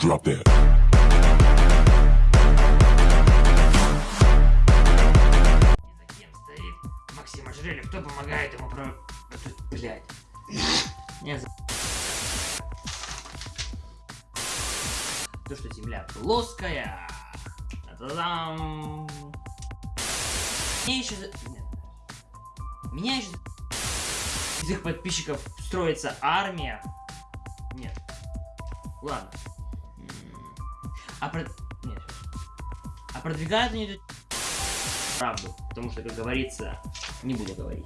Drop that. Кем стоит Максим Ожерельев? Кто помогает ему про... Блять. Не за... То, что земля плоская. Та-дам. Меня еще... Меня еще... Из их подписчиков строится армия. Нет. Ладно. А про... Нет. А продвигают они правду. Потому что, как говорится, не буду говорить.